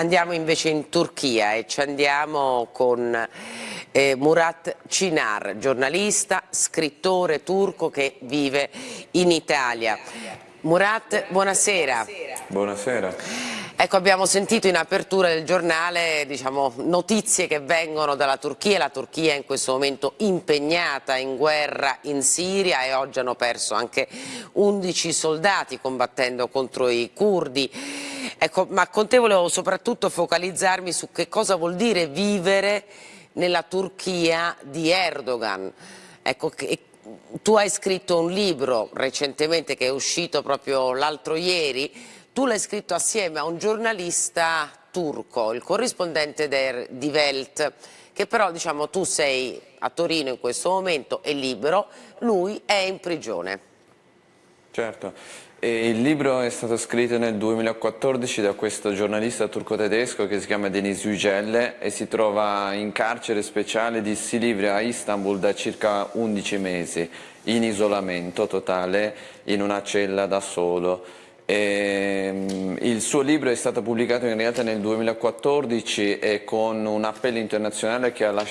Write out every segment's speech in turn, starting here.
Andiamo invece in Turchia e ci andiamo con eh, Murat Cinar, giornalista, scrittore turco che vive in Italia. Murat, buonasera. Buonasera. Ecco, abbiamo sentito in apertura del giornale diciamo, notizie che vengono dalla Turchia, la Turchia è in questo momento impegnata in guerra in Siria e oggi hanno perso anche 11 soldati combattendo contro i curdi. Ecco, ma con te volevo soprattutto focalizzarmi su che cosa vuol dire vivere nella Turchia di Erdogan. Ecco, tu hai scritto un libro recentemente che è uscito proprio l'altro ieri tu l'hai scritto assieme a un giornalista turco, il corrispondente der, di Welt, che però diciamo tu sei a Torino in questo momento, è libero, lui è in prigione. Certo, e il libro è stato scritto nel 2014 da questo giornalista turco-tedesco che si chiama Deniz Yücel e si trova in carcere speciale di Silivri a Istanbul da circa 11 mesi, in isolamento totale, in una cella da solo. E, ehm, il suo libro è stato pubblicato in realtà nel 2014 e con un appello internazionale che ha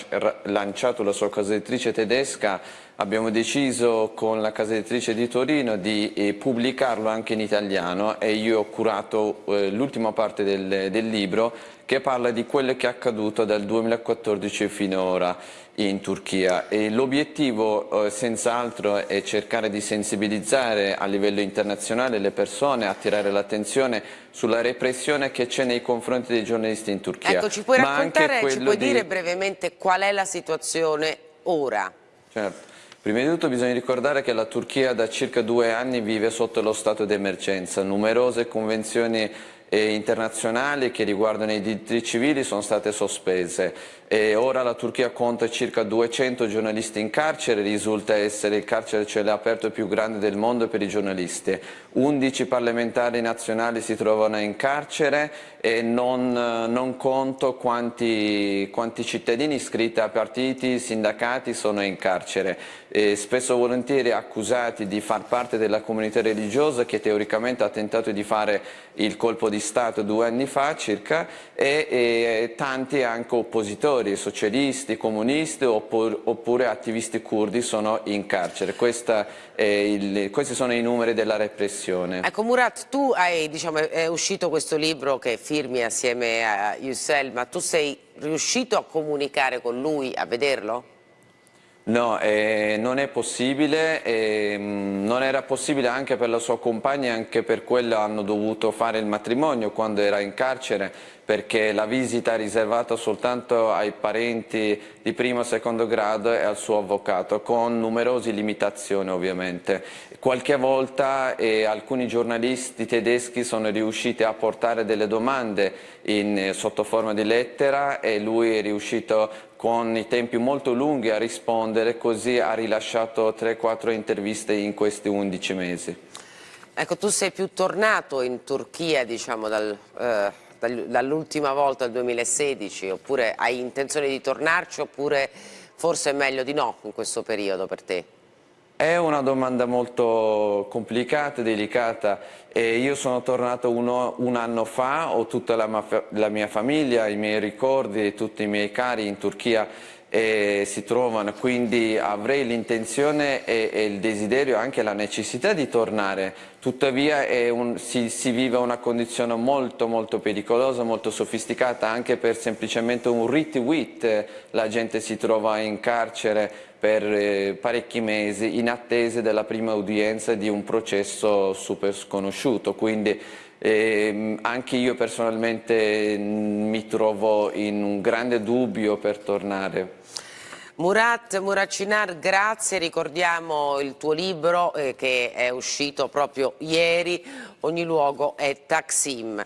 lanciato la sua casa editrice tedesca abbiamo deciso con la casa editrice di Torino di eh, pubblicarlo anche in italiano e io ho curato eh, l'ultima parte del, del libro che parla di quello che è accaduto dal 2014 fino ora in Turchia l'obiettivo eh, senz'altro è cercare di sensibilizzare a livello internazionale le persone, attirare l'attenzione sulla repressione che c'è nei confronti dei giornalisti in Turchia. Ecco, ci puoi raccontare, ci puoi di... dire brevemente qual è la situazione ora? Certo. Prima di tutto bisogna ricordare che la Turchia da circa due anni vive sotto lo stato di emergenza, numerose convenzioni eh, internazionali che riguardano i diritti civili sono state sospese e ora la Turchia conta circa 200 giornalisti in carcere, risulta essere il carcere cioè aperto più grande del mondo per i giornalisti. 11 parlamentari nazionali si trovano in carcere e non, non conto quanti, quanti, cittadini iscritti a partiti, sindacati sono in carcere. E spesso volentieri accusati di far parte della comunità religiosa che teoricamente ha tentato di fare il colpo di Stato due anni fa circa e, e tanti anche oppositori, socialisti, comunisti oppure, oppure attivisti curdi sono in carcere. Il, questi sono i numeri della repressione. Ecco Murat, tu hai, diciamo, è uscito questo libro che firmi assieme a Yussel, ma tu sei riuscito a comunicare con lui, a vederlo? No, eh, non è possibile, eh, non era possibile anche per la sua compagna, anche per quello hanno dovuto fare il matrimonio quando era in carcere, perché la visita è riservata soltanto ai parenti di primo e secondo grado e al suo avvocato, con numerose limitazioni ovviamente. Qualche volta eh, alcuni giornalisti tedeschi sono riusciti a portare delle domande in, sotto forma di lettera e lui è riuscito con i tempi molto lunghi a rispondere, così ha rilasciato 3-4 interviste in questi 11 mesi. Ecco, tu sei più tornato in Turchia, diciamo, dal, eh, dall'ultima volta, dal 2016, oppure hai intenzione di tornarci, oppure forse è meglio di no in questo periodo per te? È una domanda molto complicata, delicata. E io sono tornato uno, un anno fa, ho tutta la, la mia famiglia, i miei ricordi tutti i miei cari in Turchia e si trovano, quindi avrei l'intenzione e, e, il desiderio, anche la necessità di tornare, tuttavia un, si, si, vive una condizione molto molto pericolosa, molto sofisticata, anche per semplicemente un rit wit la gente si trova in carcere per eh, parecchi mesi in attesa della prima udienza di un processo super sconosciuto, quindi eh, anche io personalmente mi trovo in un grande dubbio per tornare. Murat Muracinar, grazie, ricordiamo il tuo libro eh, che è uscito proprio ieri, Ogni luogo è Taksim.